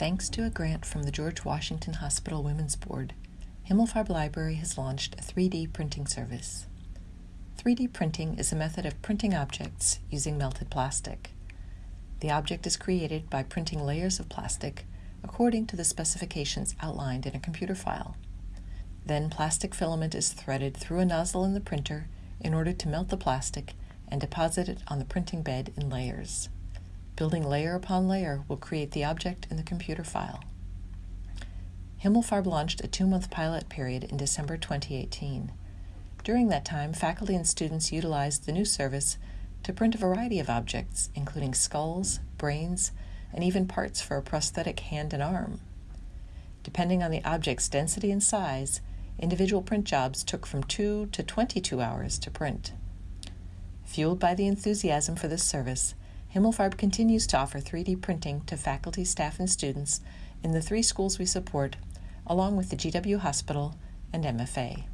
Thanks to a grant from the George Washington Hospital Women's Board, Himmelfarb Library has launched a 3D printing service. 3D printing is a method of printing objects using melted plastic. The object is created by printing layers of plastic according to the specifications outlined in a computer file. Then plastic filament is threaded through a nozzle in the printer in order to melt the plastic and deposit it on the printing bed in layers. Building layer upon layer will create the object in the computer file. Himmelfarb launched a two-month pilot period in December 2018. During that time, faculty and students utilized the new service to print a variety of objects, including skulls, brains, and even parts for a prosthetic hand and arm. Depending on the object's density and size, individual print jobs took from 2 to 22 hours to print. Fueled by the enthusiasm for this service, Himmelfarb continues to offer 3D printing to faculty, staff, and students in the three schools we support, along with the GW Hospital and MFA.